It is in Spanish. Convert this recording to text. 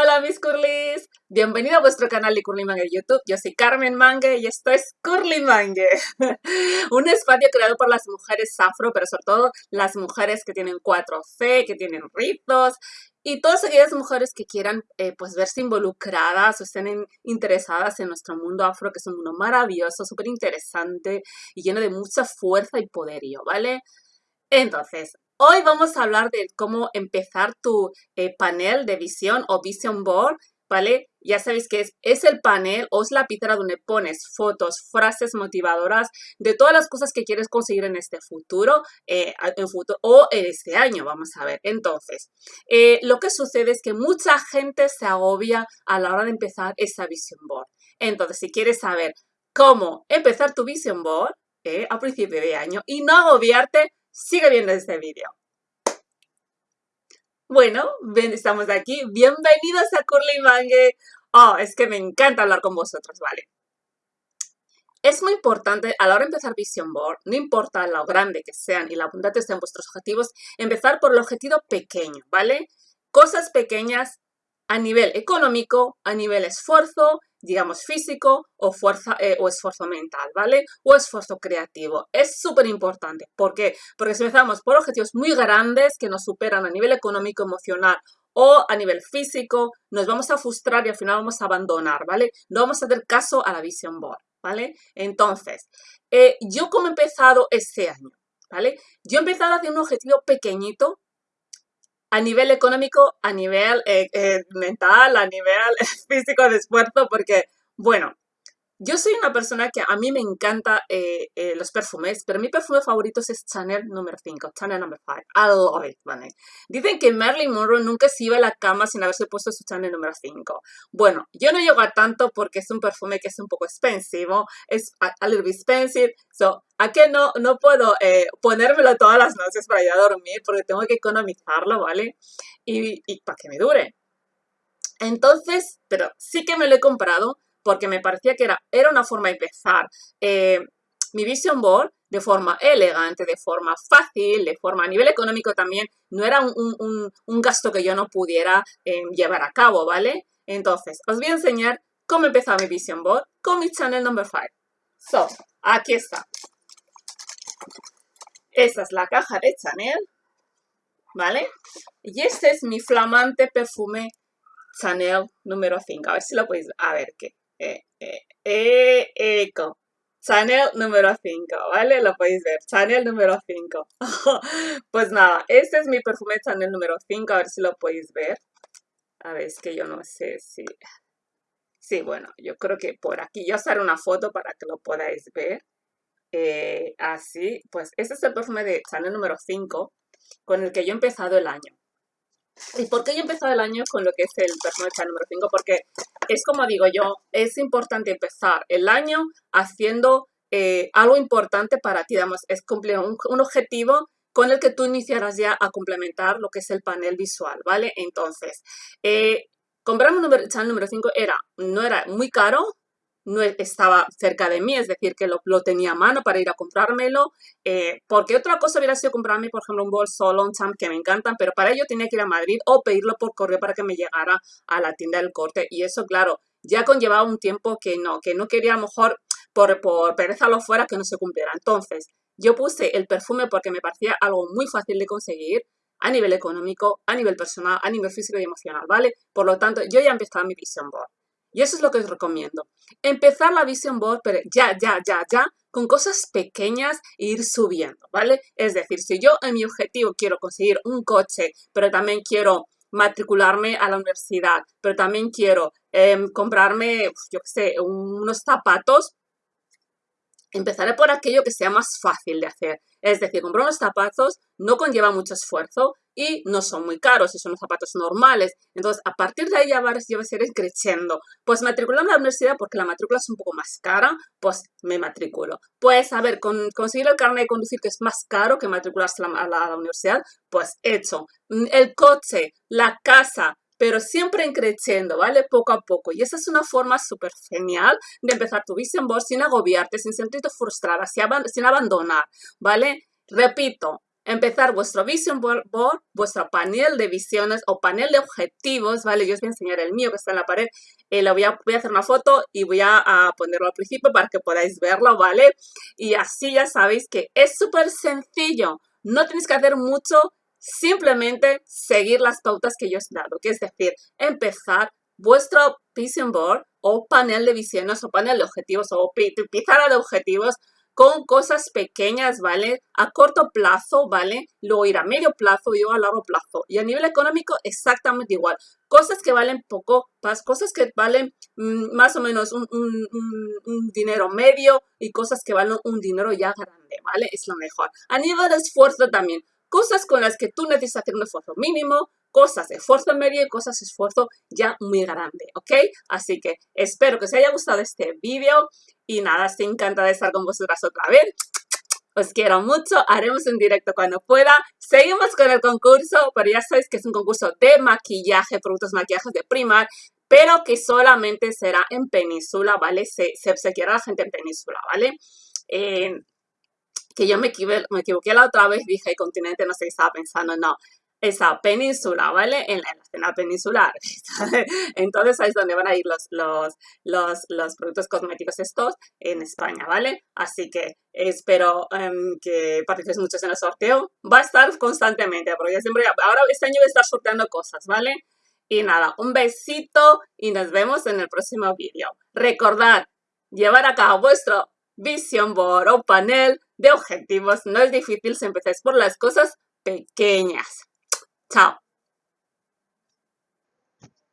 Hola mis curlis, bienvenido a vuestro canal de Curly Mangue YouTube. Yo soy Carmen Mangue y esto es Curly Mangue, un espacio creado por las mujeres afro, pero sobre todo las mujeres que tienen 4C, que tienen rizos y todas aquellas mujeres que quieran eh, pues verse involucradas o estén interesadas en nuestro mundo afro, que es un mundo maravilloso, súper interesante y lleno de mucha fuerza y poderío, ¿vale? Entonces, Hoy vamos a hablar de cómo empezar tu eh, panel de visión o vision board, ¿vale? Ya sabéis que es, el panel o es la pizarra donde pones fotos, frases motivadoras de todas las cosas que quieres conseguir en este futuro, eh, en futuro o en este año, vamos a ver. Entonces, eh, lo que sucede es que mucha gente se agobia a la hora de empezar esa vision board. Entonces, si quieres saber cómo empezar tu vision board, a principio de año y no agobiarte, sigue viendo este vídeo. Bueno, ven, estamos aquí. Bienvenidos a Curly Mangue. Oh, es que me encanta hablar con vosotros, ¿vale? Es muy importante a la hora de empezar Vision Board, no importa lo grande que sean y la abundante sean vuestros objetivos, empezar por el objetivo pequeño, ¿vale? Cosas pequeñas a nivel económico, a nivel esfuerzo, digamos físico o, fuerza, eh, o esfuerzo mental, ¿vale? O esfuerzo creativo. Es súper importante. ¿Por qué? Porque si empezamos por objetivos muy grandes que nos superan a nivel económico, emocional o a nivel físico, nos vamos a frustrar y al final vamos a abandonar, ¿vale? No vamos a hacer caso a la vision board, ¿vale? Entonces, eh, ¿yo cómo he empezado este año? ¿Vale? Yo he empezado haciendo un objetivo pequeñito, a nivel económico, a nivel eh, eh, mental, a nivel físico de esfuerzo, porque, bueno, yo soy una persona que a mí me encanta eh, eh, los perfumes, pero mi perfume favorito es Chanel número 5, Chanel número 5. I love it, ¿vale? Dicen que Marilyn Monroe nunca se iba a la cama sin haberse puesto su Chanel número 5. Bueno, yo no llego a tanto porque es un perfume que es un poco expensivo, es a, little bit expensive, so, ¿a qué no, no puedo eh, ponérmelo todas las noches para ir a dormir? Porque tengo que economizarlo, ¿vale? Y para que me dure. Entonces, pero sí que me lo he comprado porque me parecía que era, era una forma de empezar eh, mi vision board de forma elegante, de forma fácil, de forma a nivel económico también, no era un, gasto que yo no pudiera eh, llevar a cabo, ¿vale? Entonces, os voy a enseñar cómo empezar mi vision board con mi channel number 5. So, aquí está. Esta es la caja de Chanel, ¿vale? Y este es mi flamante perfume Chanel número 5. A ver si lo podéis... A ver, ¿qué? Eh, eh, eh, eco. Chanel número 5, ¿vale? Lo podéis ver, Chanel número 5. pues nada, este es mi perfume Chanel número 5, a ver si lo podéis ver. A ver, es que yo no sé si... Sí, bueno, yo creo que por aquí, yo os haré una foto para que lo podáis ver. Eh, así, pues este es el perfume de Chanel número 5 con el que yo he empezado el año. ¿Y por qué he empezado el año con lo que es el Chanel número 5? Porque es como digo yo, es importante empezar el año haciendo eh, algo importante para ti, digamos, es cumplir un, objetivo con el que tú iniciarás ya a complementar lo que es el panel visual, ¿vale? Entonces, eh, comprarme un número, Chanel número 5 era, no era muy caro, no estaba cerca de mí, es decir, que lo, tenía a mano para ir a comprármelo, eh, porque otra cosa hubiera sido comprarme, por ejemplo, un bolso Longchamp que me encantan, pero para ello tenía que ir a Madrid o pedirlo por correo para que me llegara a la tienda del corte, y eso, claro, ya conllevaba un tiempo que no, que no quería a lo mejor por, por pereza lo fuera que no se cumpliera. Entonces, yo puse el perfume porque me parecía algo muy fácil de conseguir, a nivel económico, a nivel personal, a nivel físico y emocional, ¿vale? Por lo tanto, yo ya empezaba mi vision board. Y eso es lo que os recomiendo. Empezar la vision board, pero ya, ya, ya, ya, con cosas pequeñas e ir subiendo, ¿vale? Es decir, si yo en mi objetivo quiero conseguir un coche, pero también quiero matricularme a la universidad, pero también quiero em, comprarme, yo qué sé, unos zapatos, empezaré por aquello que sea más fácil de hacer. Es decir, comprar unos zapatos no conlleva mucho esfuerzo y no son muy caros y son los zapatos normales. Entonces, a partir de ahí ya va, a ser creciendo. Pues matricularme a la universidad porque la matrícula es un poco más cara, pues me matriculo. Pues, a ver, con, conseguir el carnet de conducir que es más caro que matricularse a la, universidad, pues hecho. Mm, el coche, la casa, pero siempre creciendo, ¿vale? Poco a poco. Y esa es una forma súper genial de empezar tu vision board sin agobiarte, sin sentirte frustrada, sin abandonar, ¿vale? Repito, empezar vuestro Vision Board, vuestro panel de visiones o panel de objetivos, ¿vale? Yo os voy a enseñar el mío que está en la pared. Eh, lo voy, a, hacer una foto y voy a, a, ponerlo al principio para que podáis verlo, ¿vale? Y así ya sabéis que es súper sencillo. No tenéis que hacer mucho, simplemente seguir las pautas que yo he dado, que es decir, empezar vuestro Vision Board o panel de visiones o panel de objetivos o pizarra de objetivos con cosas pequeñas, ¿vale? A corto plazo, ¿vale? Luego ir a medio plazo y luego a largo plazo. Y a nivel económico, exactamente igual. Cosas que valen poco, cosas que valen mm, más o menos un, un, dinero medio y cosas que valen un dinero ya grande, ¿vale? Es lo mejor. A nivel de esfuerzo también. Cosas con las que tú necesitas hacer un esfuerzo mínimo, cosas esfuerzo medio y cosas esfuerzo ya muy grande, ¿ok? Así que espero que os haya gustado este vídeo y nada, estoy encantada de estar con vosotras otra vez. Os quiero mucho, haremos un directo cuando pueda. Seguimos con el concurso, pero ya sabéis que es un concurso de maquillaje, productos maquillajes de Primar, pero que solamente será en Península, ¿vale? Se, se la gente en Península, ¿vale? Que yo me equivoqué, me equivoqué la otra vez, dije continente, no sé estaba pensando, no, esa península, ¿vale? En la, escena peninsular. Entonces ahí es donde van a ir los, los, los, los, productos cosméticos estos en España, ¿vale? Así que espero um, que participes mucho en el sorteo. Va a estar constantemente, porque yo siempre, ahora este año voy a estar sorteando cosas, ¿vale? Y nada, un besito y nos vemos en el próximo vídeo. Recordad, llevar a cabo vuestro Vision Board o panel de objetivos no es difícil si empezáis por las cosas pequeñas. 好。